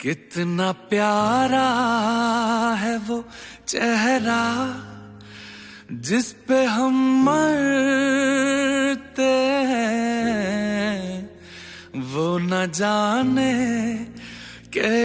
कितना प्यारा है वो चेहरा जिस पे हम मरते हैं। वो न जाने के